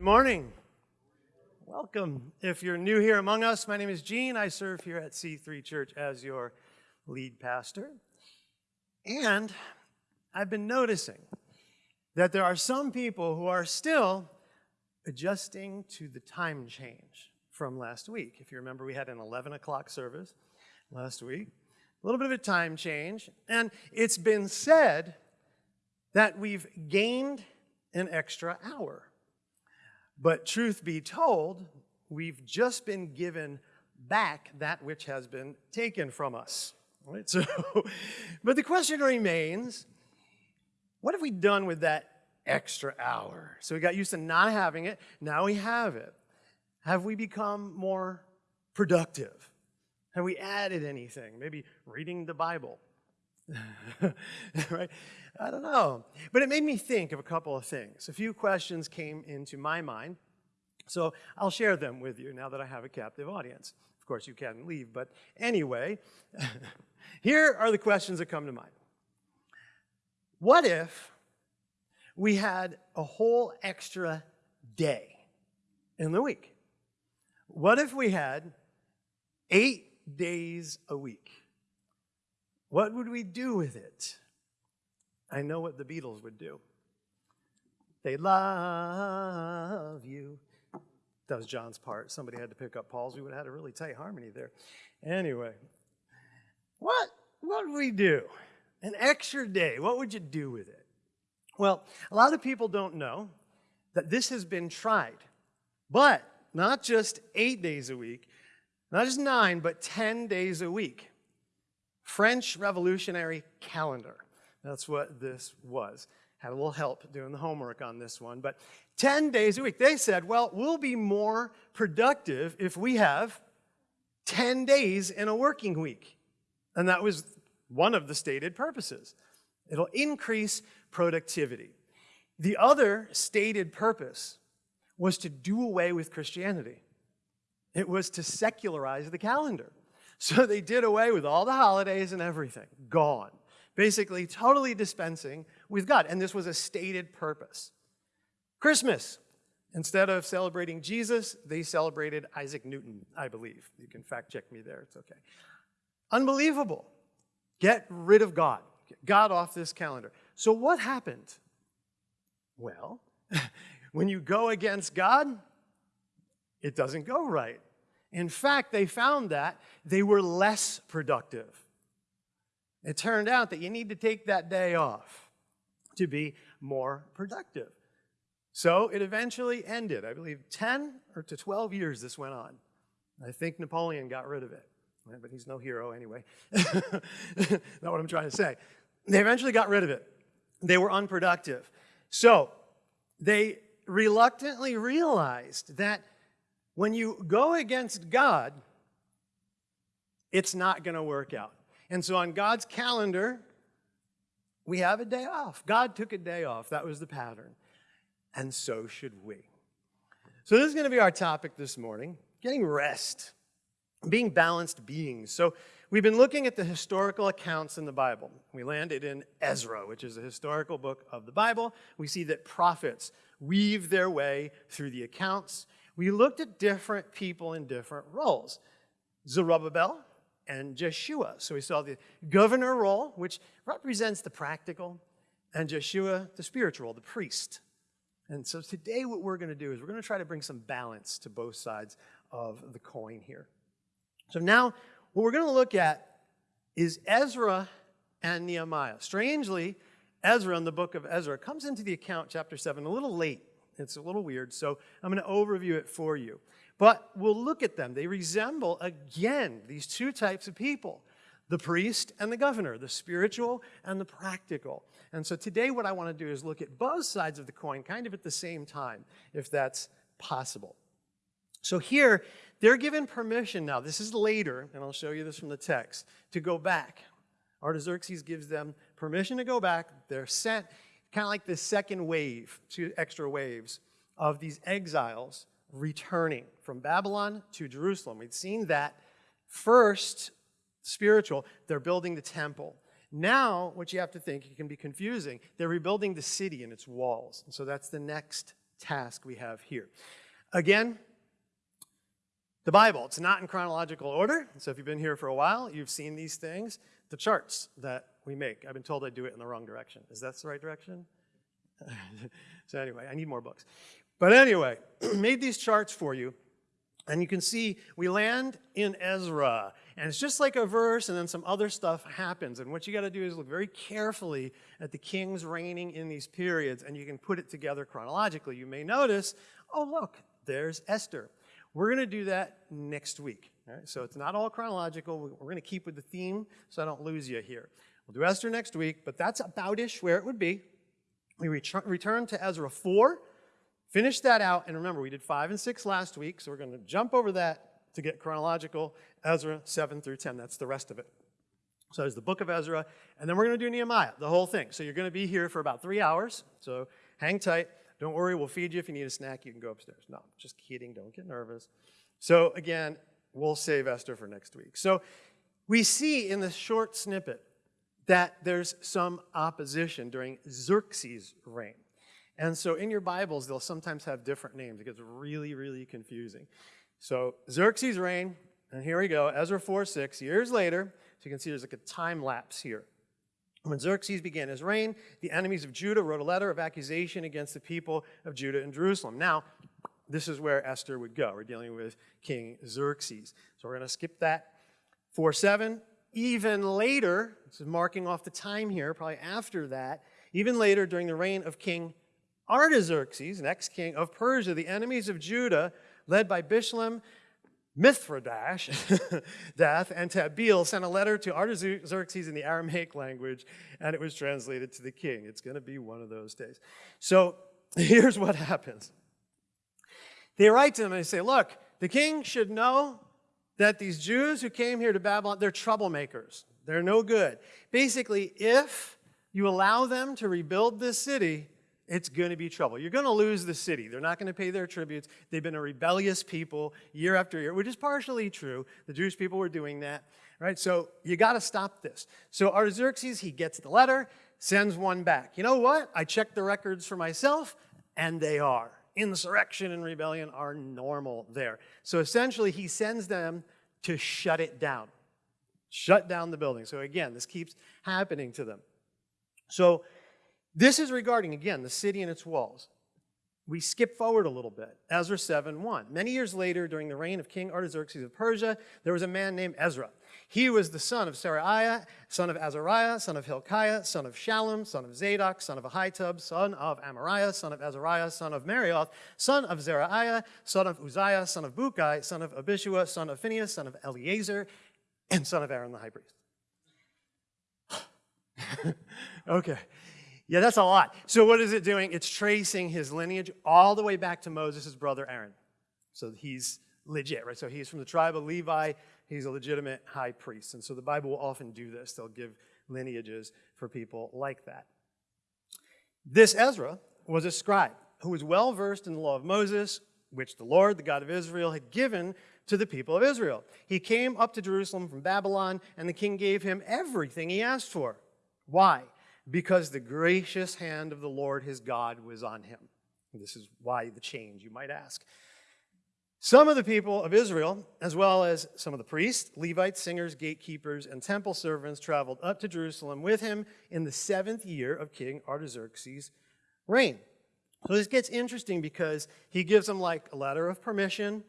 Good morning. Welcome. If you're new here among us, my name is Gene. I serve here at C3 Church as your lead pastor. And I've been noticing that there are some people who are still adjusting to the time change from last week. If you remember, we had an 11 o'clock service last week, a little bit of a time change. And it's been said that we've gained an extra hour. But truth be told, we've just been given back that which has been taken from us. Right? So, but the question remains, what have we done with that extra hour? So we got used to not having it, now we have it. Have we become more productive? Have we added anything? Maybe reading the Bible. right? I don't know. But it made me think of a couple of things. A few questions came into my mind. So I'll share them with you now that I have a captive audience. Of course, you can leave, but anyway, here are the questions that come to mind. What if we had a whole extra day in the week? What if we had eight days a week? What would we do with it? I know what the Beatles would do. They love you. That was John's part. Somebody had to pick up Paul's. We would have had a really tight harmony there. Anyway, what, what would we do? An extra day. What would you do with it? Well, a lot of people don't know that this has been tried, but not just eight days a week, not just nine, but 10 days a week. French Revolutionary Calendar. That's what this was. Had a little help doing the homework on this one. But 10 days a week, they said, well, we'll be more productive if we have 10 days in a working week. And that was one of the stated purposes. It'll increase productivity. The other stated purpose was to do away with Christianity. It was to secularize the calendar. So they did away with all the holidays and everything, gone. Basically, totally dispensing with God. And this was a stated purpose. Christmas. Instead of celebrating Jesus, they celebrated Isaac Newton, I believe. You can fact check me there, it's okay. Unbelievable. Get rid of God. Get God off this calendar. So what happened? Well, when you go against God, it doesn't go right. In fact, they found that they were less productive. It turned out that you need to take that day off to be more productive. So it eventually ended. I believe 10 or to 12 years this went on. I think Napoleon got rid of it, but he's no hero anyway. Not what I'm trying to say. They eventually got rid of it. They were unproductive. So they reluctantly realized that when you go against God, it's not going to work out. And so on God's calendar, we have a day off. God took a day off. That was the pattern. And so should we. So this is going to be our topic this morning, getting rest, being balanced beings. So we've been looking at the historical accounts in the Bible. We landed in Ezra, which is a historical book of the Bible. We see that prophets weave their way through the accounts. We looked at different people in different roles. Zerubbabel, and Jeshua. So we saw the governor role, which represents the practical, and Jeshua, the spiritual, the priest. And so today what we're going to do is we're going to try to bring some balance to both sides of the coin here. So now what we're going to look at is Ezra and Nehemiah. Strangely, Ezra in the book of Ezra comes into the account, chapter 7, a little late. It's a little weird, so I'm going to overview it for you. But we'll look at them. They resemble, again, these two types of people the priest and the governor, the spiritual and the practical. And so today, what I want to do is look at both sides of the coin kind of at the same time, if that's possible. So here, they're given permission now. This is later, and I'll show you this from the text, to go back. Artaxerxes gives them permission to go back. They're sent, kind of like the second wave, two extra waves of these exiles returning from Babylon to Jerusalem. We'd seen that first, spiritual, they're building the temple. Now, what you have to think, it can be confusing, they're rebuilding the city and its walls. And so that's the next task we have here. Again, the Bible, it's not in chronological order. So if you've been here for a while, you've seen these things. The charts that we make, I've been told I do it in the wrong direction. Is that the right direction? so anyway, I need more books. But anyway, made these charts for you. And you can see we land in Ezra. And it's just like a verse, and then some other stuff happens. And what you got to do is look very carefully at the kings reigning in these periods, and you can put it together chronologically. You may notice, oh, look, there's Esther. We're going to do that next week. So it's not all chronological. We're going to keep with the theme so I don't lose you here. We'll do Esther next week, but that's about-ish where it would be. We return to Ezra 4, finish that out, and remember, we did 5 and 6 last week, so we're going to jump over that to get chronological, Ezra 7 through 10. That's the rest of it. So there's the book of Ezra, and then we're going to do Nehemiah, the whole thing. So you're going to be here for about three hours, so hang tight. Don't worry, we'll feed you. If you need a snack, you can go upstairs. No, just kidding. Don't get nervous. So again, we'll save Esther for next week. So we see in this short snippet that there's some opposition during Xerxes' reign. And so in your Bibles, they'll sometimes have different names. It gets really, really confusing. So Xerxes' reign, and here we go, Ezra 4, 6, years later. So you can see there's like a time lapse here. When Xerxes began his reign, the enemies of Judah wrote a letter of accusation against the people of Judah and Jerusalem. Now, this is where Esther would go. We're dealing with King Xerxes. So we're going to skip that. 4 7. Even later, this is marking off the time here, probably after that, even later during the reign of King Artaxerxes, next king of Persia, the enemies of Judah, led by Bishlam, Mithridash, Dath, and Tabeel sent a letter to Artaxerxes in the Aramaic language, and it was translated to the king. It's going to be one of those days. So here's what happens. They write to him and they say, look, the king should know that these Jews who came here to Babylon, they're troublemakers. They're no good. Basically, if you allow them to rebuild this city, it's going to be trouble. You're going to lose the city. They're not going to pay their tributes. They've been a rebellious people year after year, which is partially true. The Jewish people were doing that, right? So you got to stop this. So Artaxerxes, he gets the letter, sends one back. You know what? I checked the records for myself, and they are. Insurrection and rebellion are normal there. So essentially, he sends them to shut it down, shut down the building. So again, this keeps happening to them. So this is regarding, again, the city and its walls. We skip forward a little bit. Ezra 7 1. Many years later, during the reign of King Artaxerxes of Persia, there was a man named Ezra. He was the son of Seraiah, son of Azariah, son of Hilkiah, son of Shallum, son of Zadok, son of Ahitub, son of Amariah, son of Azariah, son of Meraioth, son of Zerahiah, son of Uzziah, son of Bukai, son of Abishua, son of Phinehas, son of Eleazar, and son of Aaron the high priest. okay. Yeah, that's a lot. So what is it doing? It's tracing his lineage all the way back to Moses' brother Aaron. So he's legit, right? So he's from the tribe of Levi. He's a legitimate high priest. And so the Bible will often do this. They'll give lineages for people like that. This Ezra was a scribe who was well versed in the law of Moses, which the Lord, the God of Israel, had given to the people of Israel. He came up to Jerusalem from Babylon, and the king gave him everything he asked for. Why? because the gracious hand of the Lord his God was on him. This is why the change, you might ask. Some of the people of Israel, as well as some of the priests, Levites, singers, gatekeepers, and temple servants, traveled up to Jerusalem with him in the seventh year of King Artaxerxes' reign. So this gets interesting because he gives them like a letter of permission,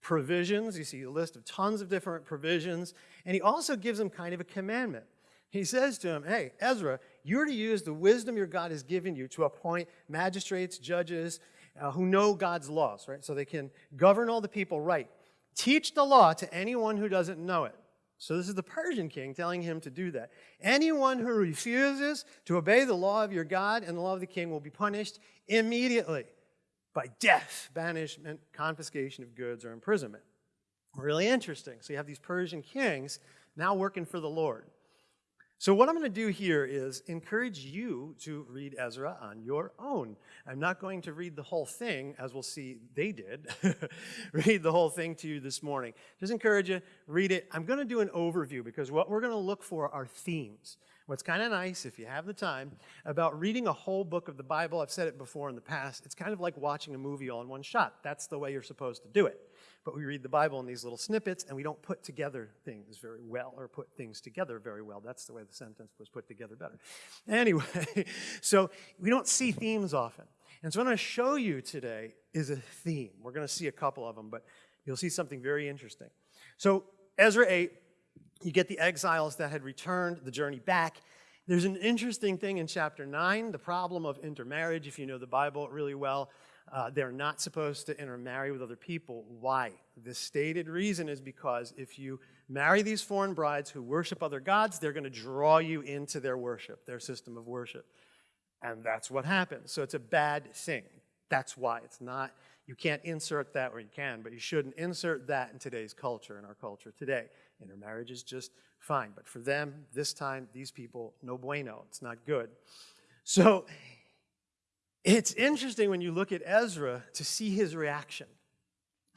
provisions. You see a list of tons of different provisions. And he also gives them kind of a commandment. He says to him, Hey, Ezra, you're to use the wisdom your God has given you to appoint magistrates, judges uh, who know God's laws, right? So they can govern all the people right. Teach the law to anyone who doesn't know it. So this is the Persian king telling him to do that. Anyone who refuses to obey the law of your God and the law of the king will be punished immediately by death, banishment, confiscation of goods, or imprisonment. Really interesting. So you have these Persian kings now working for the Lord. So what I'm going to do here is encourage you to read Ezra on your own. I'm not going to read the whole thing, as we'll see they did, read the whole thing to you this morning. Just encourage you, read it. I'm going to do an overview because what we're going to look for are themes. What's kind of nice, if you have the time, about reading a whole book of the Bible, I've said it before in the past, it's kind of like watching a movie all in one shot. That's the way you're supposed to do it. But we read the Bible in these little snippets, and we don't put together things very well, or put things together very well. That's the way the sentence was put together better. Anyway, so we don't see themes often. And so what I'm going to show you today is a theme. We're going to see a couple of them, but you'll see something very interesting. So Ezra 8, you get the exiles that had returned, the journey back. There's an interesting thing in chapter 9, the problem of intermarriage, if you know the Bible really well. Uh, they're not supposed to intermarry with other people. Why? The stated reason is because if you marry these foreign brides who worship other gods, they're going to draw you into their worship, their system of worship. And that's what happens. So it's a bad thing. That's why. It's not, you can't insert that, where you can, but you shouldn't insert that in today's culture, in our culture today. Intermarriage is just fine. But for them, this time, these people, no bueno. It's not good. So it's interesting when you look at Ezra to see his reaction.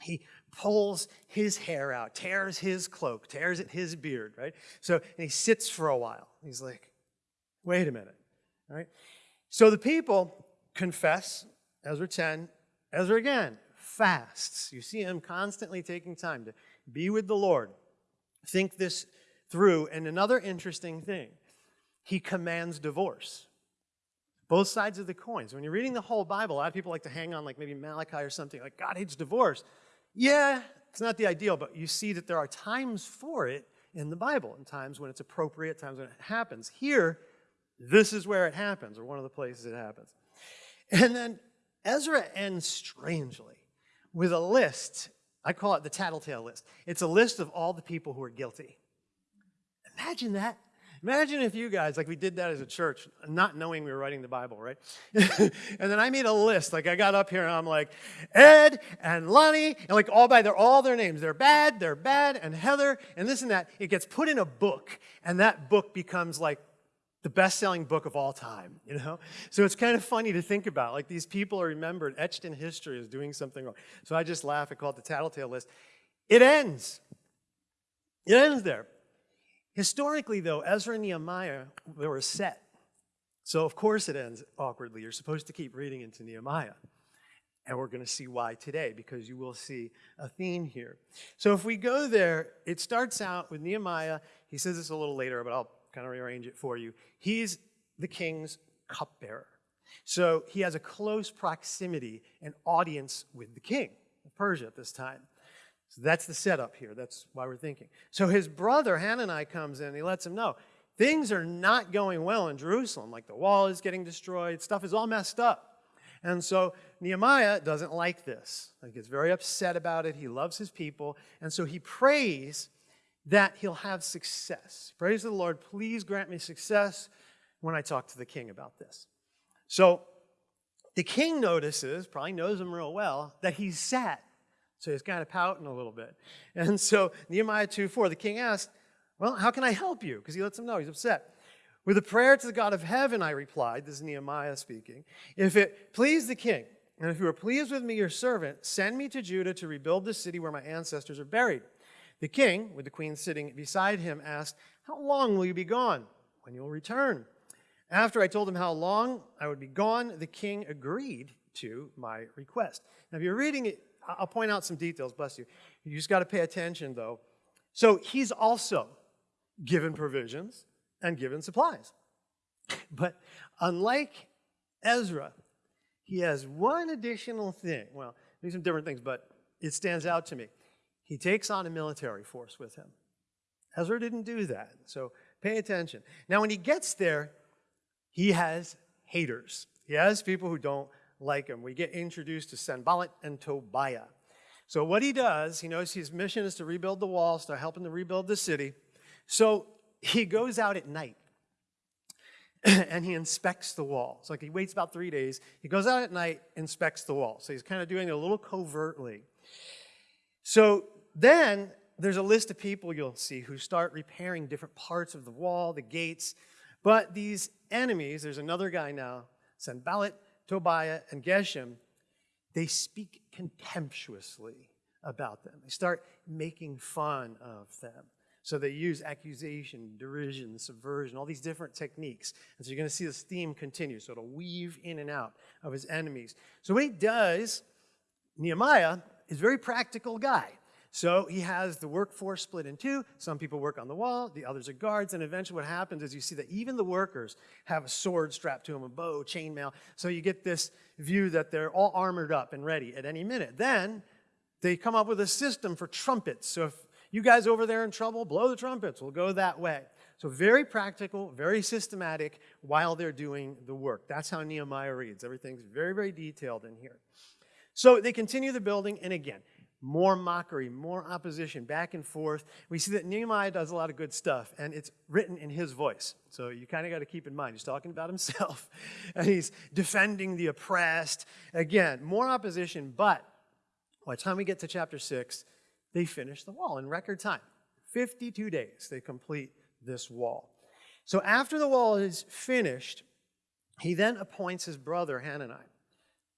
He pulls his hair out, tears his cloak, tears at his beard, right? So, and he sits for a while. He's like, wait a minute, all right? So the people confess, Ezra 10, Ezra again fasts. You see him constantly taking time to be with the Lord, think this through. And another interesting thing, he commands divorce. Both sides of the coins. When you're reading the whole Bible, a lot of people like to hang on, like maybe Malachi or something, like God hates divorce. Yeah, it's not the ideal, but you see that there are times for it in the Bible, and times when it's appropriate, times when it happens. Here, this is where it happens, or one of the places it happens. And then Ezra ends strangely with a list. I call it the tattletale list. It's a list of all the people who are guilty. Imagine that. Imagine if you guys, like we did that as a church, not knowing we were writing the Bible, right? and then I made a list. Like I got up here and I'm like, Ed and Lonnie, and like all by their all their names. They're bad, they're bad, and Heather, and this and that. It gets put in a book, and that book becomes like the best-selling book of all time, you know? So it's kind of funny to think about. Like these people are remembered, etched in history as doing something wrong. So I just laugh. I call it the tattletale list. It ends. It ends there. Historically, though, Ezra and Nehemiah, they were set. So of course it ends awkwardly. You're supposed to keep reading into Nehemiah. And we're going to see why today, because you will see a theme here. So if we go there, it starts out with Nehemiah. He says this a little later, but I'll kind of rearrange it for you. He's the king's cupbearer. So he has a close proximity and audience with the king of Persia at this time. So that's the setup here. That's why we're thinking. So his brother Hanani comes in and he lets him know things are not going well in Jerusalem. Like the wall is getting destroyed, stuff is all messed up. And so Nehemiah doesn't like this. He gets very upset about it. He loves his people. And so he prays that he'll have success. Praise the Lord, please grant me success when I talk to the king about this. So the king notices, probably knows him real well, that he's sad. So he's kind of pouting a little bit. And so Nehemiah 2 4, the king asked, Well, how can I help you? Because he lets him know he's upset. With a prayer to the God of heaven, I replied, this is Nehemiah speaking, if it please the king, and if you are pleased with me, your servant, send me to Judah to rebuild the city where my ancestors are buried. The king, with the queen sitting beside him, asked, How long will you be gone? When you will return? After I told him how long I would be gone, the king agreed to my request. Now, if you're reading it, I'll point out some details, bless you. You just got to pay attention, though. So he's also given provisions and given supplies. But unlike Ezra, he has one additional thing. Well, there's some different things, but it stands out to me. He takes on a military force with him. Ezra didn't do that, so pay attention. Now, when he gets there, he has haters. He has people who don't like him. We get introduced to Sanballat and Tobiah. So what he does, he knows his mission is to rebuild the wall, start helping to rebuild the city. So he goes out at night and he inspects the wall. So like he waits about three days. He goes out at night, inspects the wall. So he's kind of doing it a little covertly. So then there's a list of people you'll see who start repairing different parts of the wall, the gates. But these enemies, there's another guy now, Sanballat, Tobiah, and Geshem, they speak contemptuously about them. They start making fun of them. So they use accusation, derision, subversion, all these different techniques. And so you're going to see this theme continue. So it'll weave in and out of his enemies. So what he does, Nehemiah is a very practical guy. So he has the workforce split in two. Some people work on the wall, the others are guards, and eventually what happens is you see that even the workers have a sword strapped to them, a bow, chainmail. So you get this view that they're all armored up and ready at any minute. Then they come up with a system for trumpets. So if you guys over there in trouble, blow the trumpets, we'll go that way. So very practical, very systematic while they're doing the work. That's how Nehemiah reads. Everything's very, very detailed in here. So they continue the building, and again, more mockery, more opposition, back and forth. We see that Nehemiah does a lot of good stuff, and it's written in his voice. So you kind of got to keep in mind, he's talking about himself, and he's defending the oppressed. Again, more opposition, but by the time we get to chapter 6, they finish the wall in record time. 52 days they complete this wall. So after the wall is finished, he then appoints his brother Hanani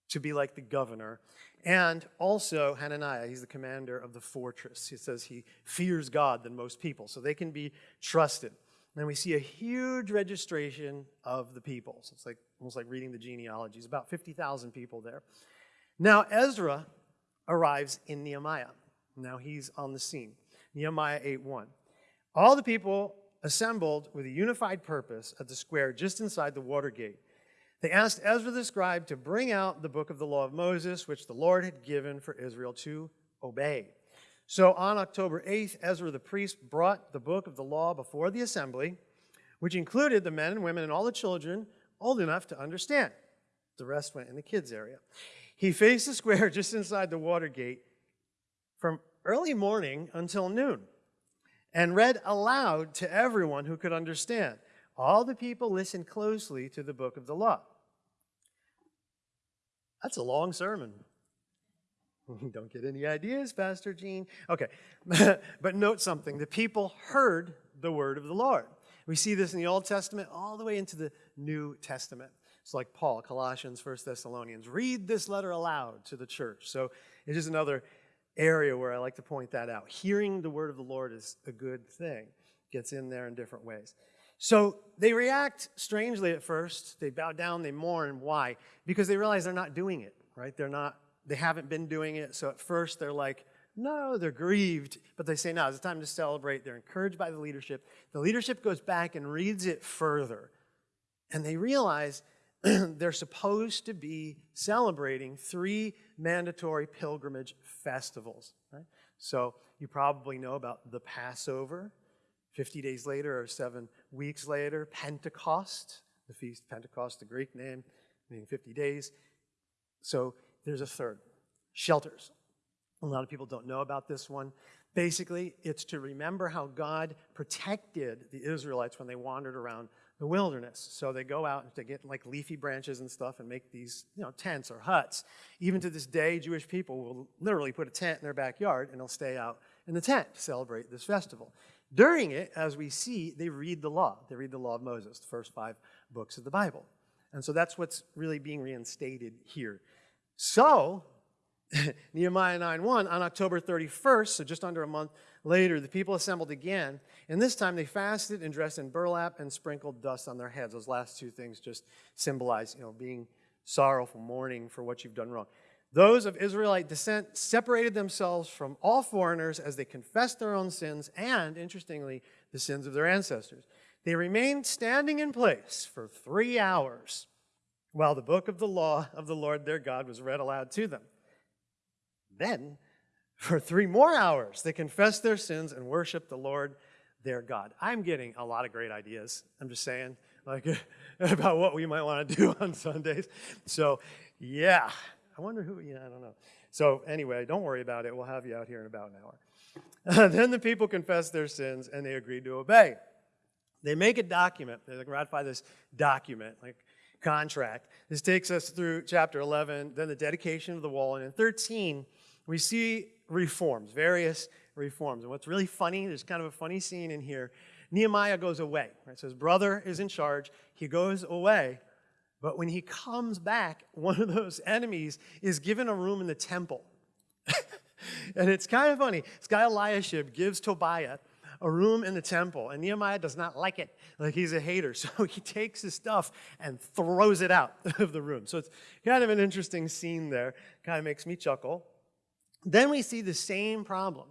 to be like the governor and also Hananiah, he's the commander of the fortress. He says he fears God than most people, so they can be trusted. And we see a huge registration of the people. So it's like almost like reading the genealogies, about 50,000 people there. Now Ezra arrives in Nehemiah. Now he's on the scene. Nehemiah 8:1. All the people assembled with a unified purpose at the square just inside the water gate. They asked Ezra the scribe to bring out the book of the law of Moses, which the Lord had given for Israel to obey. So on October 8th, Ezra the priest brought the book of the law before the assembly, which included the men and women and all the children old enough to understand. The rest went in the kids' area. He faced the square just inside the water gate from early morning until noon and read aloud to everyone who could understand. All the people listened closely to the book of the law. That's a long sermon. Don't get any ideas, Pastor Gene. Okay, but note something. The people heard the word of the Lord. We see this in the Old Testament all the way into the New Testament. It's like Paul, Colossians, First Thessalonians. Read this letter aloud to the church. So it is another area where I like to point that out. Hearing the word of the Lord is a good thing. Gets in there in different ways. So they react strangely at first. They bow down, they mourn. Why? Because they realize they're not doing it, right? They're not, they haven't been doing it. So at first they're like, no, they're grieved. But they say, no, it's time to celebrate. They're encouraged by the leadership. The leadership goes back and reads it further. And they realize they're supposed to be celebrating three mandatory pilgrimage festivals. Right? So you probably know about the Passover, 50 days later or seven weeks later, Pentecost, the feast of Pentecost, the Greek name, meaning 50 days. So there's a third, shelters. A lot of people don't know about this one. Basically, it's to remember how God protected the Israelites when they wandered around the wilderness. So they go out and they get like leafy branches and stuff and make these, you know, tents or huts. Even to this day, Jewish people will literally put a tent in their backyard and they'll stay out in the tent to celebrate this festival. During it, as we see, they read the law. They read the law of Moses, the first five books of the Bible. And so that's what's really being reinstated here. So, Nehemiah 9.1, on October 31st, so just under a month later, the people assembled again. And this time they fasted and dressed in burlap and sprinkled dust on their heads. Those last two things just symbolize, you know, being sorrowful, mourning for what you've done wrong. Those of Israelite descent separated themselves from all foreigners as they confessed their own sins and, interestingly, the sins of their ancestors. They remained standing in place for three hours while the book of the law of the Lord their God was read aloud to them. Then, for three more hours, they confessed their sins and worshiped the Lord their God. I'm getting a lot of great ideas. I'm just saying, like, about what we might want to do on Sundays. So, yeah, I wonder who, yeah, I don't know. So anyway, don't worry about it. We'll have you out here in about an hour. then the people confess their sins and they agreed to obey. They make a document. They ratify this document, like contract. This takes us through chapter 11, then the dedication of the wall. And in 13, we see reforms, various reforms. And what's really funny, there's kind of a funny scene in here. Nehemiah goes away. Right? So his brother is in charge. He goes away. But when he comes back, one of those enemies is given a room in the temple. and it's kind of funny. This guy Eliashib gives Tobiah a room in the temple, and Nehemiah does not like it. Like he's a hater. So he takes his stuff and throws it out of the room. So it's kind of an interesting scene there. Kind of makes me chuckle. Then we see the same problem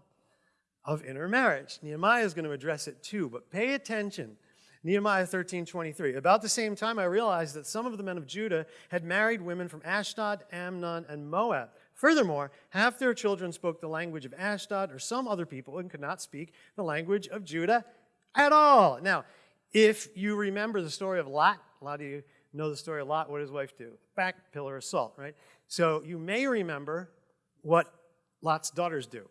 of intermarriage. Nehemiah is going to address it too, but pay attention. Nehemiah 13, 23. About the same time, I realized that some of the men of Judah had married women from Ashdod, Amnon, and Moab. Furthermore, half their children spoke the language of Ashdod or some other people and could not speak the language of Judah at all. Now, if you remember the story of Lot, a lot of you know the story of Lot, what did his wife do? Back pillar of salt, right? So you may remember what Lot's daughters do.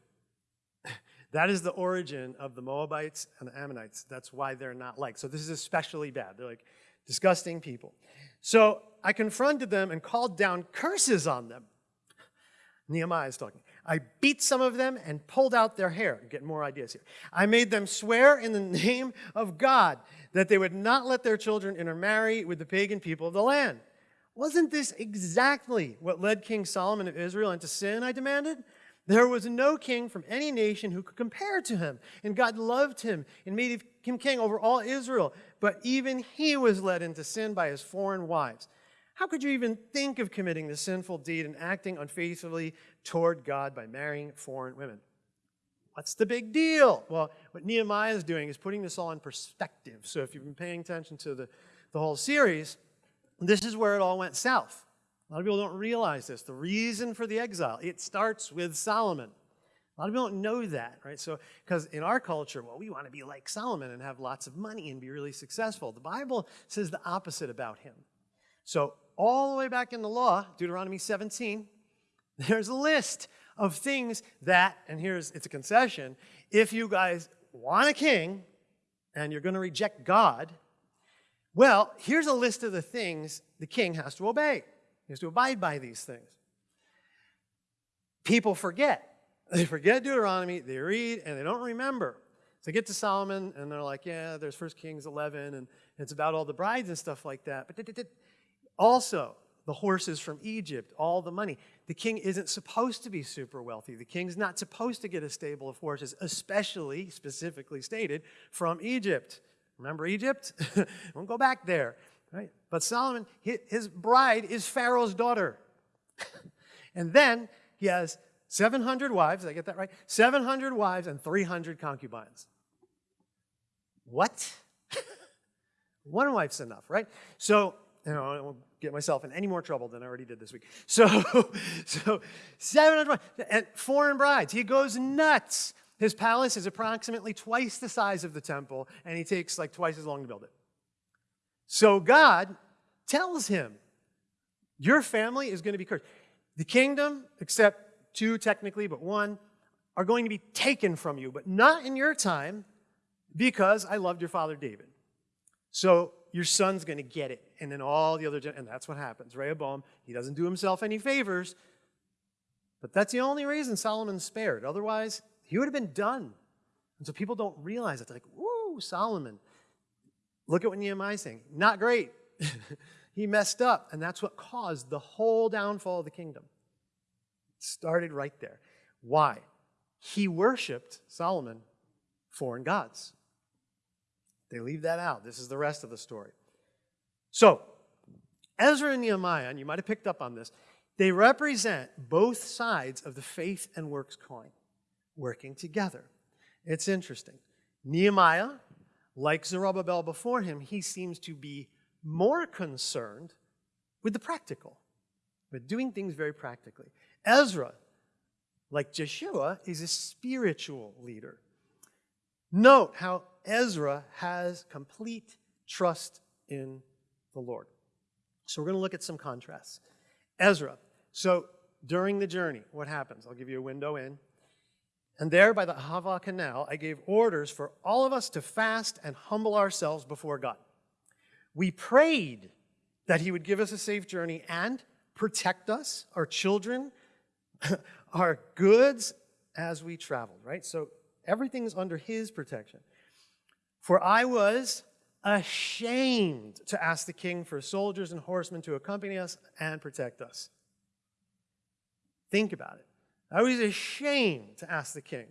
That is the origin of the Moabites and the Ammonites. That's why they're not like. So this is especially bad. They're like disgusting people. So I confronted them and called down curses on them. Nehemiah is talking. I beat some of them and pulled out their hair. Get more ideas here. I made them swear in the name of God that they would not let their children intermarry with the pagan people of the land. Wasn't this exactly what led King Solomon of Israel into sin, I demanded? There was no king from any nation who could compare to him, and God loved him and made him king over all Israel. But even he was led into sin by his foreign wives. How could you even think of committing the sinful deed and acting unfaithfully toward God by marrying foreign women? What's the big deal? Well, what Nehemiah is doing is putting this all in perspective. So if you've been paying attention to the, the whole series, this is where it all went south. A lot of people don't realize this. The reason for the exile, it starts with Solomon. A lot of people don't know that, right? So, because in our culture, well, we want to be like Solomon and have lots of money and be really successful. The Bible says the opposite about him. So, all the way back in the law, Deuteronomy 17, there's a list of things that, and here's, it's a concession, if you guys want a king and you're going to reject God, well, here's a list of the things the king has to obey. He has to abide by these things. People forget. They forget Deuteronomy, they read, and they don't remember. So they get to Solomon, and they're like, yeah, there's 1 Kings 11, and it's about all the brides and stuff like that. But also, the horses from Egypt, all the money. The king isn't supposed to be super wealthy. The king's not supposed to get a stable of horses, especially, specifically stated, from Egypt. Remember Egypt? Won't go back there. Right? But Solomon, his bride is Pharaoh's daughter. and then he has 700 wives, I get that right? 700 wives and 300 concubines. What? One wife's enough, right? So, you know, I won't get myself in any more trouble than I already did this week. So, so 700 and foreign brides. He goes nuts. His palace is approximately twice the size of the temple, and he takes like twice as long to build it. So God tells him, Your family is going to be cursed. The kingdom, except two technically, but one, are going to be taken from you, but not in your time because I loved your father David. So your son's going to get it. And then all the other, and that's what happens. Rehoboam, he doesn't do himself any favors, but that's the only reason Solomon's spared. Otherwise, he would have been done. And so people don't realize it. They're like, woo, Solomon. Look at what Nehemiah is saying. Not great. he messed up, and that's what caused the whole downfall of the kingdom. It started right there. Why? He worshiped Solomon foreign gods. They leave that out. This is the rest of the story. So, Ezra and Nehemiah, and you might have picked up on this, they represent both sides of the faith and works coin working together. It's interesting. Nehemiah like Zerubbabel before him, he seems to be more concerned with the practical, with doing things very practically. Ezra, like Jeshua, is a spiritual leader. Note how Ezra has complete trust in the Lord. So we're going to look at some contrasts. Ezra, so during the journey, what happens? I'll give you a window in. And there by the Ahava Canal, I gave orders for all of us to fast and humble ourselves before God. We prayed that He would give us a safe journey and protect us, our children, our goods as we traveled, right? So everything's under His protection. For I was ashamed to ask the king for soldiers and horsemen to accompany us and protect us. Think about it. I was ashamed to ask the king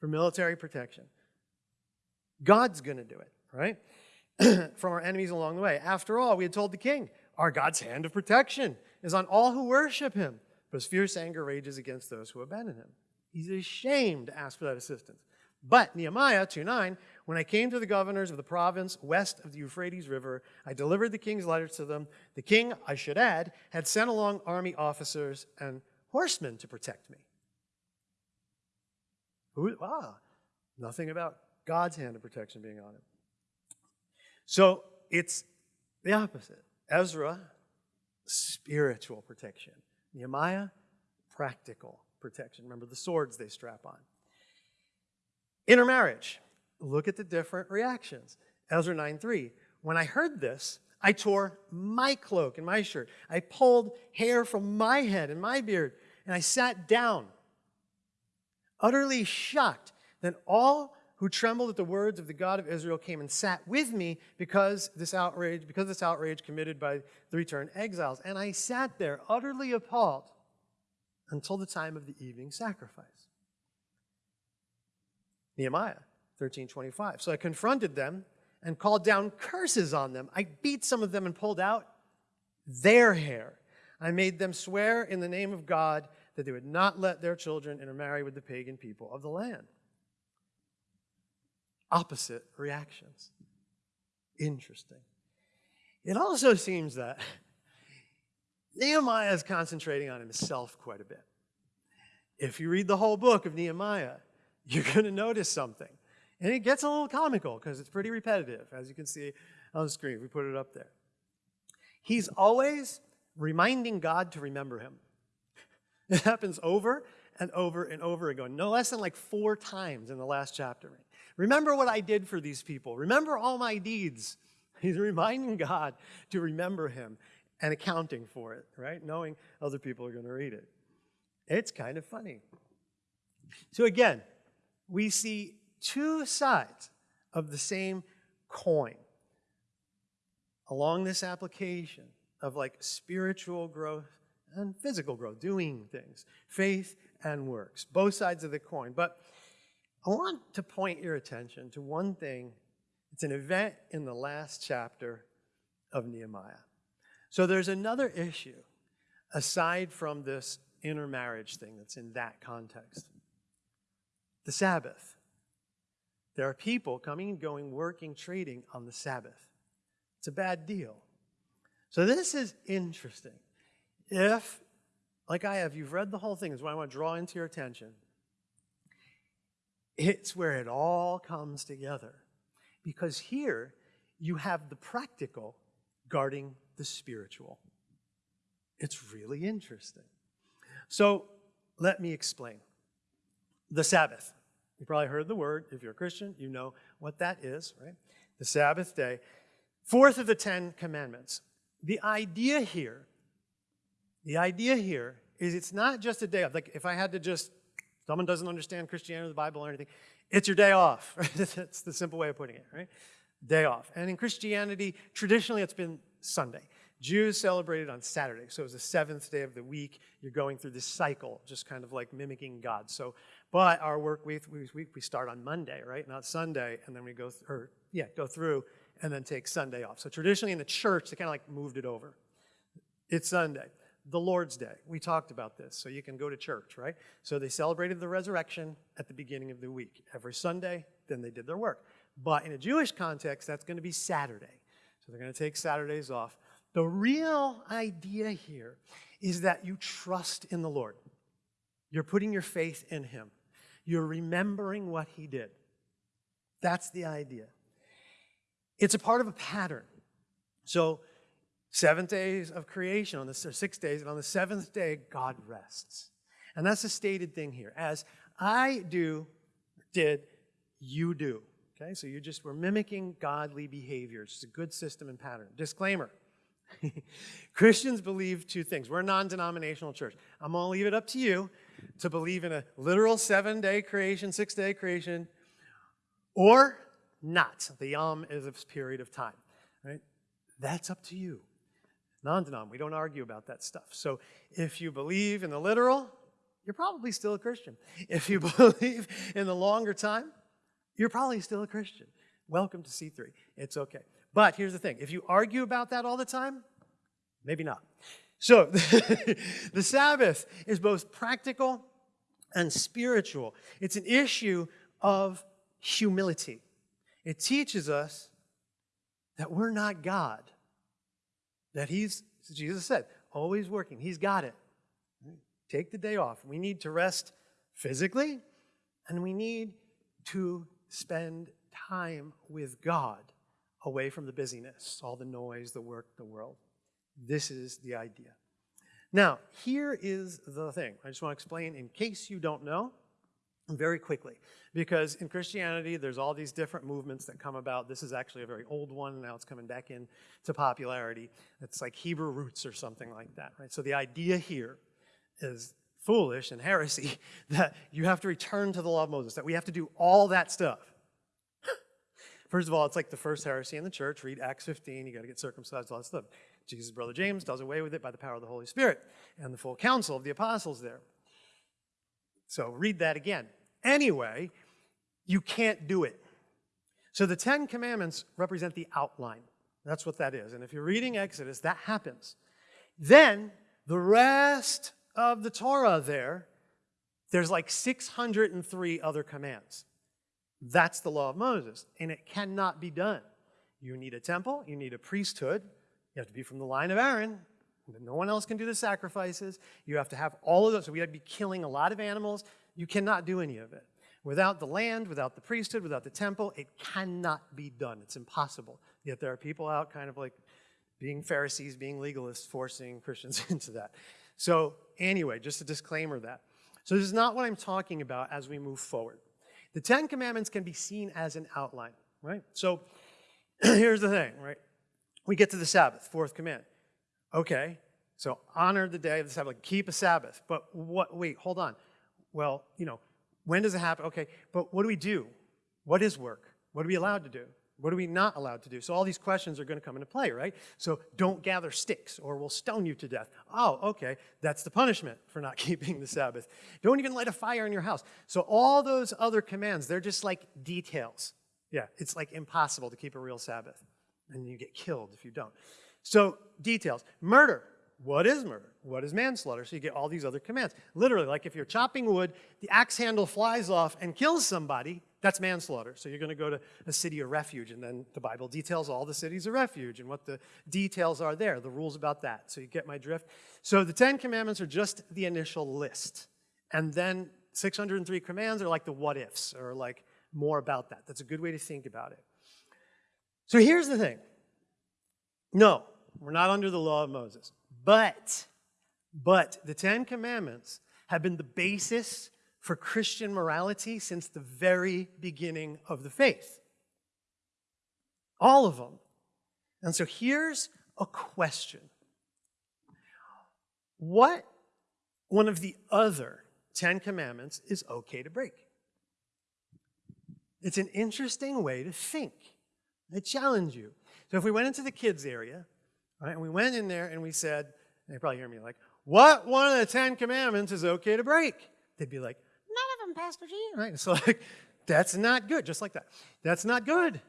for military protection. God's going to do it, right? From our enemies along the way. After all, we had told the king, our God's hand of protection is on all who worship him, but his fierce anger rages against those who abandon him. He's ashamed to ask for that assistance. But Nehemiah 2.9, when I came to the governors of the province west of the Euphrates River, I delivered the king's letters to them. The king, I should add, had sent along army officers and horsemen to protect me. Who, ah, nothing about God's hand of protection being on him. So it's the opposite. Ezra, spiritual protection. Nehemiah, practical protection. Remember the swords they strap on. Intermarriage. Look at the different reactions. Ezra 9:3. When I heard this, I tore my cloak and my shirt. I pulled hair from my head and my beard, and I sat down, utterly shocked. Then all who trembled at the words of the God of Israel came and sat with me because this outrage, because this outrage committed by the returned exiles. And I sat there utterly appalled until the time of the evening sacrifice. Nehemiah 13:25. So I confronted them and called down curses on them. I beat some of them and pulled out their hair. I made them swear in the name of God that they would not let their children intermarry with the pagan people of the land. Opposite reactions. Interesting. It also seems that Nehemiah is concentrating on himself quite a bit. If you read the whole book of Nehemiah, you're going to notice something. And it gets a little comical because it's pretty repetitive, as you can see on the screen. We put it up there. He's always reminding God to remember him. It happens over and over and over again, no less than like four times in the last chapter. Remember what I did for these people. Remember all my deeds. He's reminding God to remember him and accounting for it, right? Knowing other people are going to read it. It's kind of funny. So again, we see two sides of the same coin along this application of like spiritual growth and physical growth, doing things, faith and works, both sides of the coin. But I want to point your attention to one thing. It's an event in the last chapter of Nehemiah. So there's another issue aside from this intermarriage thing that's in that context the Sabbath. There are people coming and going, working, trading on the Sabbath. It's a bad deal. So this is interesting. If, like I have, you've read the whole thing, is what I want to draw into your attention. It's where it all comes together. Because here you have the practical guarding the spiritual. It's really interesting. So let me explain. The Sabbath. You probably heard the word. If you're a Christian, you know what that is, right? The Sabbath day. Fourth of the Ten Commandments. The idea here, the idea here is it's not just a day off. Like if I had to just, someone doesn't understand Christianity or the Bible or anything, it's your day off. Right? That's the simple way of putting it, right? Day off. And in Christianity, traditionally it's been Sunday. Jews celebrated on Saturday, so it was the seventh day of the week. You're going through this cycle, just kind of like mimicking God. So, but our work week we, we start on Monday, right, not Sunday, and then we go, or yeah, go through and then take Sunday off. So traditionally in the church, they kind of like moved it over. It's Sunday, the Lord's Day. We talked about this, so you can go to church, right? So they celebrated the resurrection at the beginning of the week. Every Sunday, then they did their work. But in a Jewish context, that's going to be Saturday. So they're going to take Saturdays off. The real idea here is that you trust in the Lord. You're putting your faith in Him. You're remembering what He did. That's the idea. It's a part of a pattern. So, seven days of creation, on the six days, and on the seventh day, God rests. And that's a stated thing here. As I do, did, you do. Okay, so you just were mimicking godly behaviors. It's a good system and pattern. Disclaimer Christians believe two things. We're a non denominational church. I'm going to leave it up to you to believe in a literal seven day creation, six day creation, or not. The yom is a period of time. Right? That's up to you. Non denom, we don't argue about that stuff. So if you believe in the literal, you're probably still a Christian. If you believe in the longer time, you're probably still a Christian. welcome to C3. It's okay. But here's the thing if you argue about that all the time, maybe not. So the Sabbath is both practical and spiritual. It's an issue of humility. It teaches us that we're not God, that He's, Jesus said, always working. He's got it. Take the day off. We need to rest physically, and we need to spend time with God away from the busyness, all the noise, the work, the world. This is the idea. Now, here is the thing. I just want to explain, in case you don't know, very quickly. Because in Christianity, there's all these different movements that come about. This is actually a very old one, now it's coming back into popularity. It's like Hebrew roots or something like that, right? So the idea here is foolish and heresy that you have to return to the law of Moses, that we have to do all that stuff. First of all, it's like the first heresy in the church. Read Acts 15, you got to get circumcised, all that stuff. Jesus' brother James does away with it by the power of the Holy Spirit and the full council of the apostles there. So read that again. Anyway, you can't do it. So the Ten Commandments represent the outline. That's what that is. And if you're reading Exodus, that happens. Then the rest of the Torah there, there's like 603 other commands. That's the law of Moses, and it cannot be done. You need a temple, you need a priesthood, you have to be from the line of Aaron. No one else can do the sacrifices. You have to have all of those. So we have to be killing a lot of animals. You cannot do any of it. Without the land, without the priesthood, without the temple, it cannot be done. It's impossible. Yet there are people out kind of like being Pharisees, being legalists, forcing Christians into that. So anyway, just a disclaimer that. So this is not what I'm talking about as we move forward. The Ten Commandments can be seen as an outline, right? So here's the thing, right? We get to the Sabbath, fourth command. Okay, so honor the day of the Sabbath, keep a Sabbath. But what, wait, hold on. Well, you know, when does it happen? Okay, but what do we do? What is work? What are we allowed to do? What are we not allowed to do? So all these questions are going to come into play, right? So don't gather sticks or we'll stone you to death. Oh, okay, that's the punishment for not keeping the Sabbath. Don't even light a fire in your house. So all those other commands, they're just like details. Yeah, it's like impossible to keep a real Sabbath. And you get killed if you don't. So details. Murder. What is murder? What is manslaughter? So you get all these other commands. Literally, like if you're chopping wood, the axe handle flies off and kills somebody, that's manslaughter. So you're going to go to a city of refuge, and then the Bible details all the cities of refuge and what the details are there, the rules about that. So you get my drift. So the Ten Commandments are just the initial list. And then 603 commands are like the what ifs, or like more about that. That's a good way to think about it. So here's the thing. No, we're not under the law of Moses. But, but the Ten Commandments have been the basis for Christian morality since the very beginning of the faith. All of them. And so here's a question What one of the other Ten Commandments is okay to break? It's an interesting way to think. I challenge you. So if we went into the kids area, right, and we went in there and we said, and they probably hear me like, what one of the Ten Commandments is okay to break? They'd be like, none of them, Pastor G. Right? So like, that's not good, just like that. That's not good.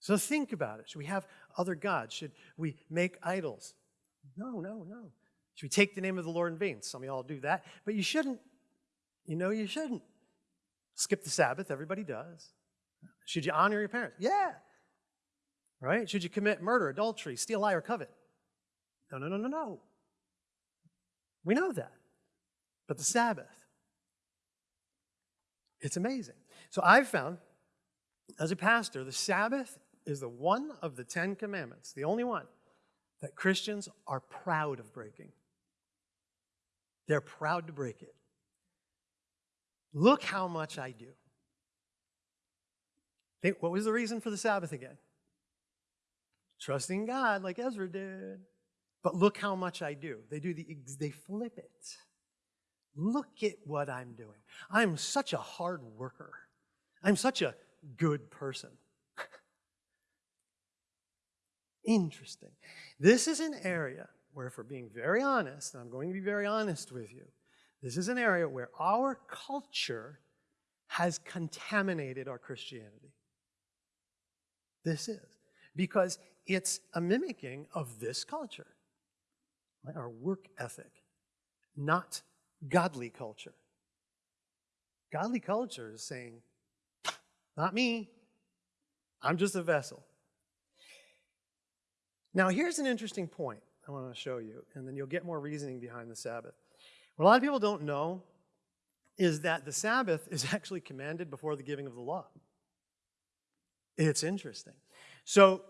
So think about it. Should we have other gods? Should we make idols? No, no, no. Should we take the name of the Lord in vain? Some of y'all do that, but you shouldn't. You know you shouldn't. Skip the Sabbath, everybody does. Should you honor your parents? Yeah. Right? Should you commit murder, adultery, steal, lie, or covet? No, no, no, no, no. We know that. But the Sabbath, it's amazing. So I've found, as a pastor, the Sabbath is the one of the Ten Commandments, the only one, that Christians are proud of breaking. They're proud to break it. Look how much I do. Think, what was the reason for the Sabbath again? Trusting God like Ezra did. But look how much I do. They do the they flip it. Look at what I'm doing. I'm such a hard worker. I'm such a good person. Interesting. This is an area where, we're being very honest, and I'm going to be very honest with you, this is an area where our culture has contaminated our Christianity. this is because it's a mimicking of this culture, right? our work ethic, not godly culture. Godly culture is saying, not me, I'm just a vessel. Now, here's an interesting point I want to show you, and then you'll get more reasoning behind the Sabbath. What a lot of people don't know is that the Sabbath is actually commanded before the giving of the law. It's interesting. So,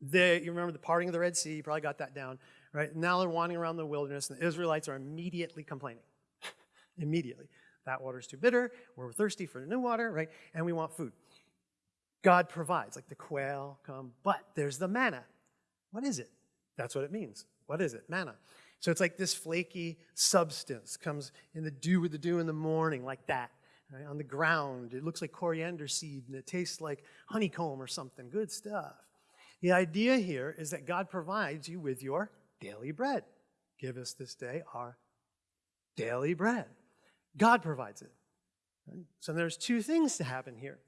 they, you remember the parting of the Red Sea, you probably got that down, right? Now they're wandering around the wilderness, and the Israelites are immediately complaining. immediately. That water's too bitter, we're thirsty for new water, right? And we want food. God provides, like the quail come, but there's the manna. What is it? That's what it means. What is it? Manna. So it's like this flaky substance comes in the dew with the dew in the morning, like that. Right? On the ground, it looks like coriander seed and it tastes like honeycomb or something. Good stuff. The idea here is that God provides you with your daily bread. Give us this day our daily bread. God provides it. Right? So there's two things to happen here.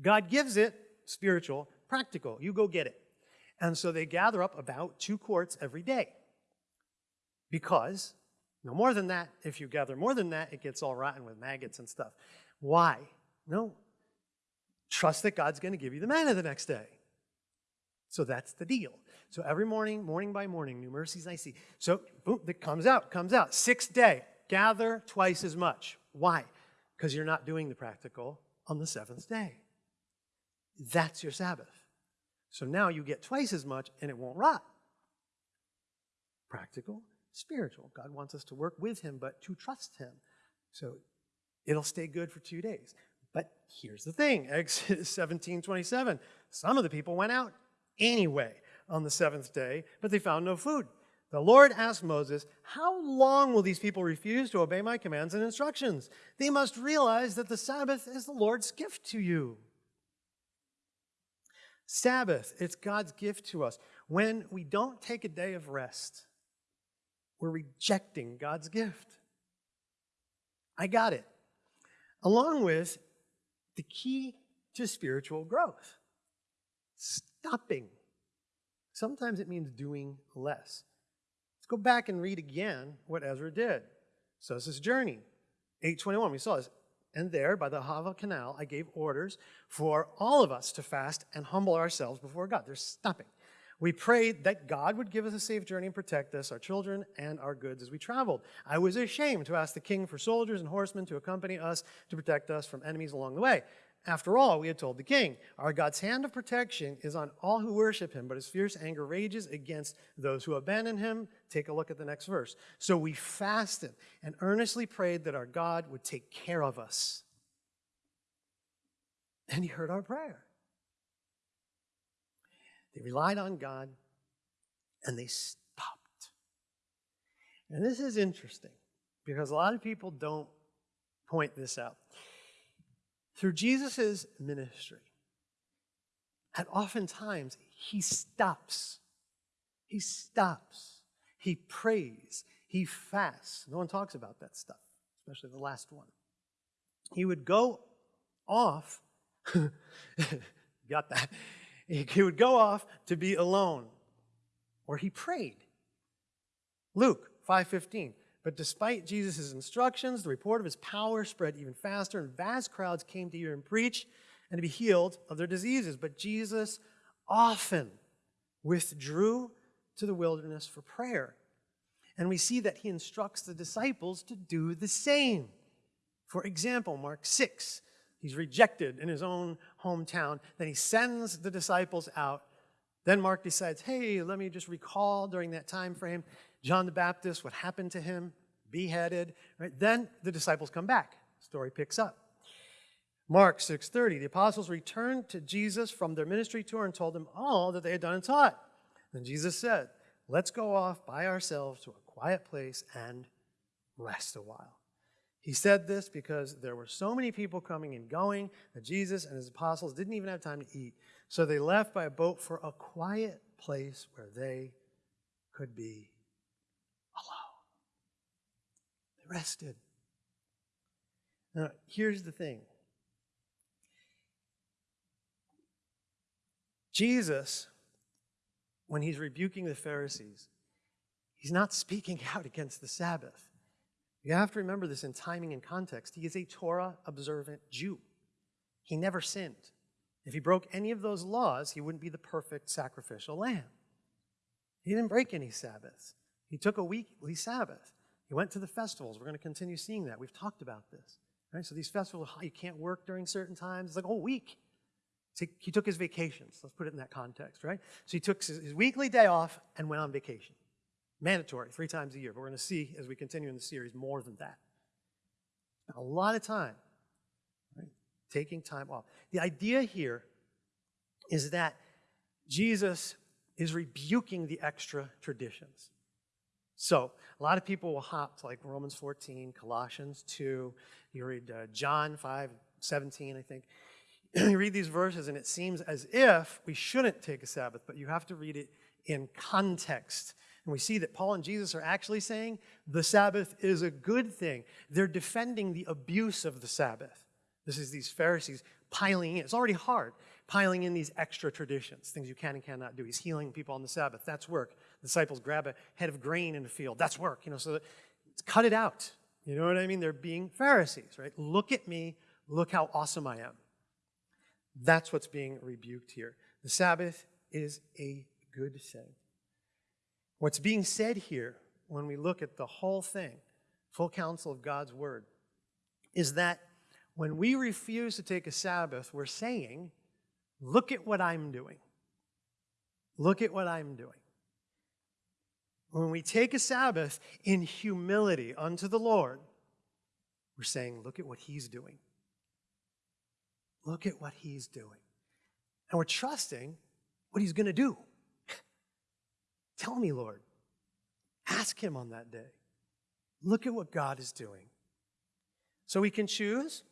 God gives it, spiritual, practical. You go get it. And so they gather up about two quarts every day. Because no more than that, if you gather more than that, it gets all rotten with maggots and stuff. Why? No. Trust that God's going to give you the manna the next day. So that's the deal. So every morning, morning by morning, new mercies I see. So boom, it comes out, comes out. Sixth day, gather twice as much. Why? Because you're not doing the practical on the seventh day. That's your Sabbath. So now you get twice as much and it won't rot. Practical, spiritual. God wants us to work with Him, but to trust Him. So it'll stay good for two days. But here's the thing Exodus 17 27. Some of the people went out anyway on the seventh day, but they found no food. The Lord asked Moses, How long will these people refuse to obey my commands and instructions? They must realize that the Sabbath is the Lord's gift to you. Sabbath, it's God's gift to us. When we don't take a day of rest, we're rejecting God's gift. I got it. Along with the key to spiritual growth stopping. Sometimes it means doing less. Let's go back and read again what Ezra did. So this is journey. 821, we saw this. And there, by the Ahava Canal, I gave orders for all of us to fast and humble ourselves before God. They're stopping. We prayed that God would give us a safe journey and protect us, our children, and our goods as we traveled. I was ashamed to ask the king for soldiers and horsemen to accompany us to protect us from enemies along the way. After all, we had told the king, Our God's hand of protection is on all who worship him, but his fierce anger rages against those who abandon him. Take a look at the next verse. So we fasted and earnestly prayed that our God would take care of us. And he heard our prayer. They relied on God and they stopped. And this is interesting because a lot of people don't point this out through Jesus' ministry, and oftentimes he stops. He stops. He prays. He fasts. No one talks about that stuff, especially the last one. He would go off, got that? He would go off to be alone, or he prayed. Luke 5:15. But despite Jesus' instructions, the report of his power spread even faster, and vast crowds came to hear him preach and to be healed of their diseases. But Jesus often withdrew to the wilderness for prayer. And we see that he instructs the disciples to do the same. For example, Mark 6, he's rejected in his own hometown. Then he sends the disciples out. Then Mark decides, hey, let me just recall during that time frame John the Baptist, what happened to him, beheaded. Right? Then the disciples come back. Story picks up. Mark 6:30, the apostles returned to Jesus from their ministry tour and told him all that they had done and taught. Then Jesus said, "Let's go off by ourselves to a quiet place and rest a while." He said this because there were so many people coming and going that Jesus and his apostles didn't even have time to eat. So they left by a boat for a quiet place where they could be alone. They rested. Now, here's the thing Jesus, when he's rebuking the Pharisees, he's not speaking out against the Sabbath. You have to remember this in timing and context. He is a Torah observant Jew. He never sinned. If he broke any of those laws, he wouldn't be the perfect sacrificial lamb. He didn't break any Sabbaths. He took a weekly Sabbath. He went to the festivals. We're going to continue seeing that. We've talked about this. Right? So these festivals, you can't work during certain times. It's like a whole week. He took his vacations. Let's put it in that context, right? So he took his weekly day off and went on vacation. Mandatory, three times a year. But we're going to see as we continue in the series more than that. A lot of time, right? taking time off. The idea here is that Jesus is rebuking the extra traditions. So, a lot of people will hop to like Romans 14, Colossians 2, you read uh, John 5, 17, I think. you read these verses, and it seems as if we shouldn't take a Sabbath, but you have to read it in context. And we see that Paul and Jesus are actually saying the Sabbath is a good thing. They're defending the abuse of the Sabbath. This is these Pharisees piling in. It's already hard, piling in these extra traditions, things you can and cannot do. He's healing people on the Sabbath. That's work. The disciples grab a head of grain in a field. That's work. You know, so cut it out. You know what I mean? They're being Pharisees, right? Look at me. Look how awesome I am. That's what's being rebuked here. The Sabbath is a good thing. What's being said here when we look at the whole thing, full counsel of God's word, is that when we refuse to take a Sabbath, we're saying, look at what I'm doing. Look at what I'm doing. When we take a Sabbath in humility unto the Lord, we're saying, look at what he's doing. Look at what he's doing. And we're trusting what he's going to do. Tell me, Lord. Ask Him on that day. Look at what God is doing. So we can choose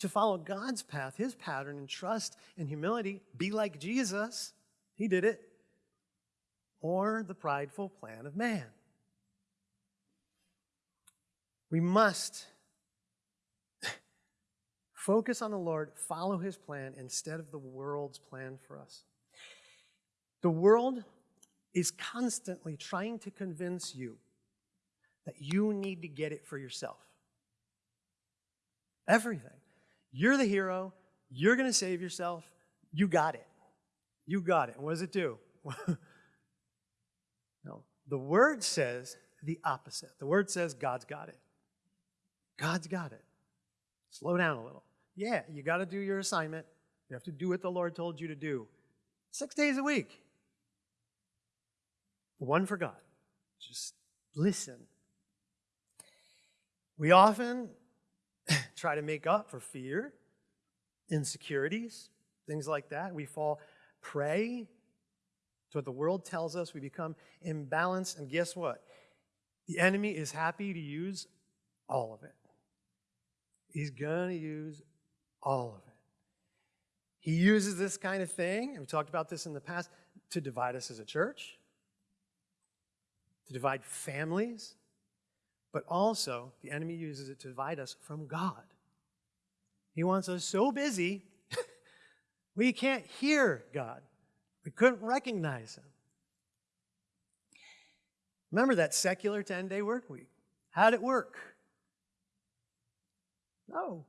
to follow God's path, His pattern, and trust and humility, be like Jesus. He did it. Or the prideful plan of man. We must focus on the Lord, follow His plan instead of the world's plan for us. The world is constantly trying to convince you that you need to get it for yourself. Everything. You're the hero. You're going to save yourself. You got it. You got it. what does it do? no. The word says the opposite. The word says God's got it. God's got it. Slow down a little. Yeah, you got to do your assignment. You have to do what the Lord told you to do. Six days a week one for God. Just listen. We often try to make up for fear, insecurities, things like that. We fall prey to what the world tells us. We become imbalanced. And guess what? The enemy is happy to use all of it. He's going to use all of it. He uses this kind of thing, and we talked about this in the past, to divide us as a church, to divide families, but also the enemy uses it to divide us from God. He wants us so busy, we can't hear God. We couldn't recognize Him. Remember that secular 10 day work week? How'd it work? No,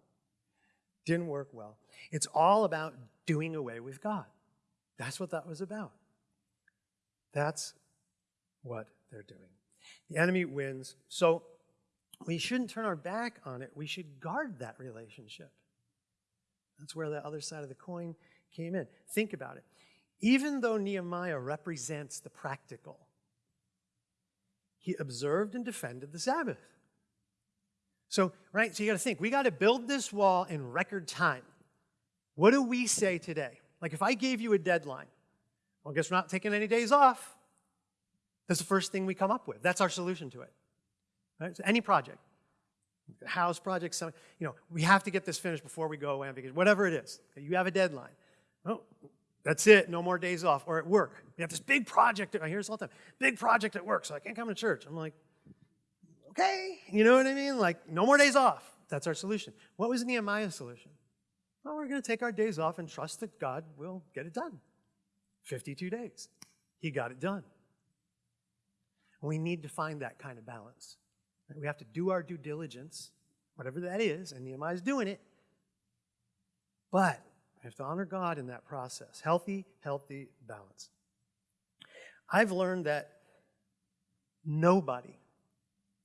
didn't work well. It's all about doing away with God. That's what that was about. That's what they're doing. The enemy wins. So we shouldn't turn our back on it. We should guard that relationship. That's where the other side of the coin came in. Think about it. Even though Nehemiah represents the practical, he observed and defended the Sabbath. So, right, so you got to think, we got to build this wall in record time. What do we say today? Like if I gave you a deadline, well, I guess we're not taking any days off. That's the first thing we come up with. That's our solution to it. Right? So any project, house project, some, you know, we have to get this finished before we go away on vacation, whatever it is. You have a deadline. Oh, that's it, no more days off. Or at work, we have this big project. I hear this all the time. Big project at work, so I can't come to church. I'm like, okay, you know what I mean? Like, no more days off. That's our solution. What was Nehemiah's solution? Well, we're going to take our days off and trust that God will get it done. 52 days. He got it done. We need to find that kind of balance. We have to do our due diligence, whatever that is, and Nehemiah is doing it. But we have to honor God in that process. Healthy, healthy balance. I've learned that nobody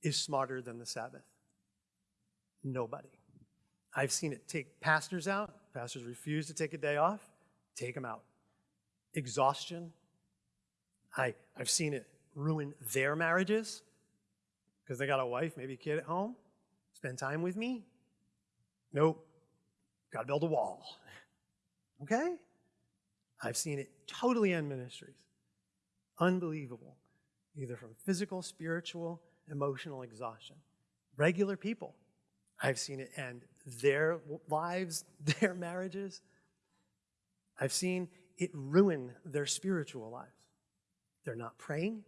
is smarter than the Sabbath. Nobody. I've seen it take pastors out. Pastors refuse to take a day off. Take them out. Exhaustion. I, I've seen it ruin their marriages because they got a wife, maybe a kid at home. Spend time with me. Nope. Got to build a wall. Okay? I've seen it totally end ministries. Unbelievable. Either from physical, spiritual, emotional exhaustion. Regular people. I've seen it end their lives, their marriages. I've seen it ruin their spiritual lives. They're not praying,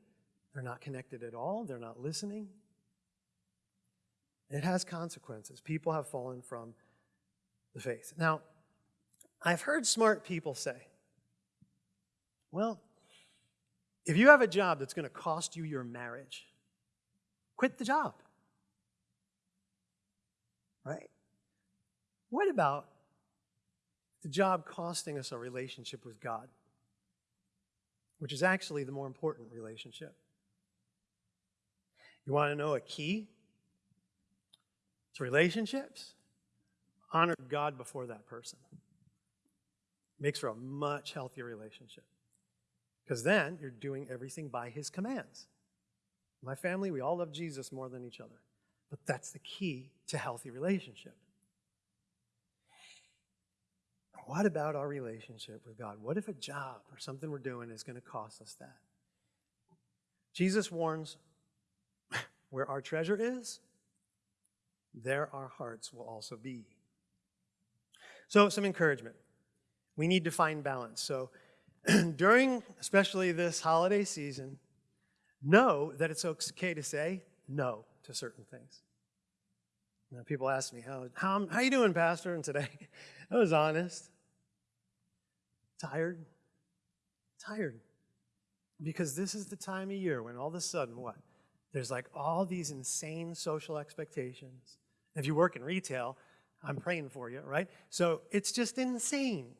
they're not connected at all, they're not listening. It has consequences. People have fallen from the faith. Now, I've heard smart people say, well, if you have a job that's going to cost you your marriage, quit the job. Right? What about the job costing us a relationship with God, which is actually the more important relationship? You want to know a key to relationships? Honor God before that person. Makes for a much healthier relationship. Because then you're doing everything by his commands. My family, we all love Jesus more than each other. But that's the key to healthy relationship. What about our relationship with God? What if a job or something we're doing is going to cost us that? Jesus warns where our treasure is, there our hearts will also be. So, some encouragement. We need to find balance. So, during especially this holiday season, know that it's okay to say no to certain things. Now, people ask me, how, how, how you doing, Pastor? And today, I was honest. Tired. Tired. Because this is the time of year when all of a sudden, what? There's like all these insane social expectations. If you work in retail, I'm praying for you, right? So it's just insane.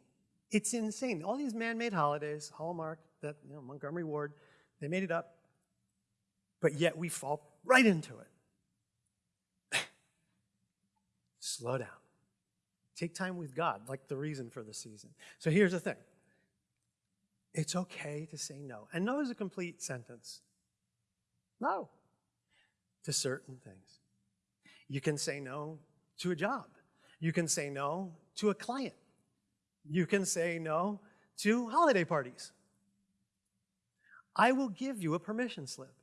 It's insane. All these man-made holidays, Hallmark, that you know, Montgomery Ward, they made it up. But yet we fall right into it. Slow down. Take time with God, like the reason for the season. So here's the thing. It's okay to say no. And no is a complete sentence. No to certain things. You can say no to a job. You can say no to a client. You can say no to holiday parties. I will give you a permission slip.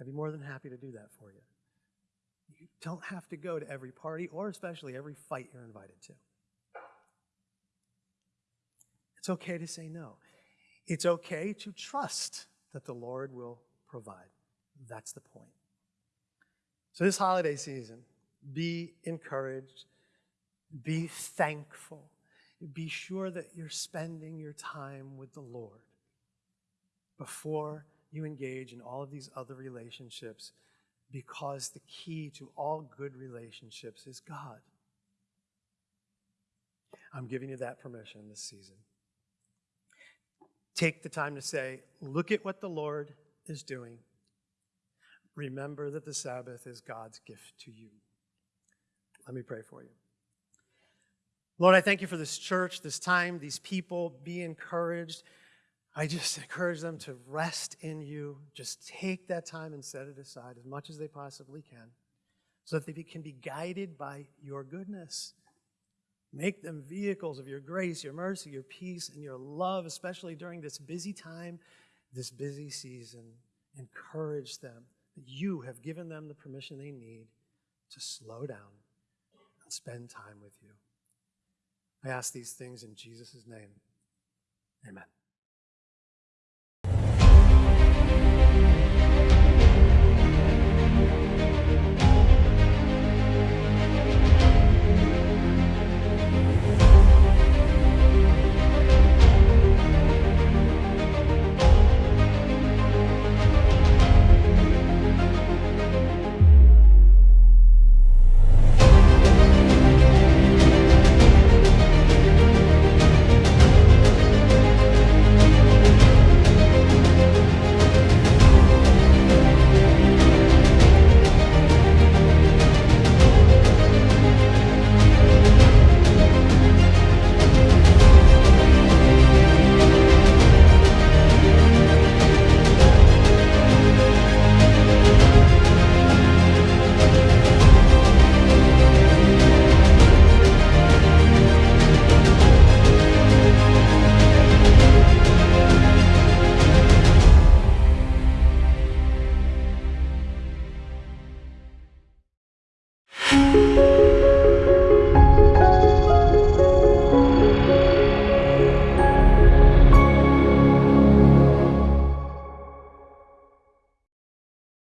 I'd be more than happy to do that for you. You don't have to go to every party or especially every fight you're invited to. It's okay to say no. It's okay to trust that the Lord will provide. That's the point. So, this holiday season, be encouraged, be thankful, be sure that you're spending your time with the Lord before you engage in all of these other relationships because the key to all good relationships is God. I'm giving you that permission this season. Take the time to say, look at what the Lord is doing remember that the Sabbath is God's gift to you. Let me pray for you. Lord, I thank you for this church, this time, these people. Be encouraged. I just encourage them to rest in you. Just take that time and set it aside as much as they possibly can so that they can be guided by your goodness. Make them vehicles of your grace, your mercy, your peace, and your love, especially during this busy time, this busy season. Encourage them that you have given them the permission they need to slow down and spend time with you. I ask these things in Jesus' name. Amen.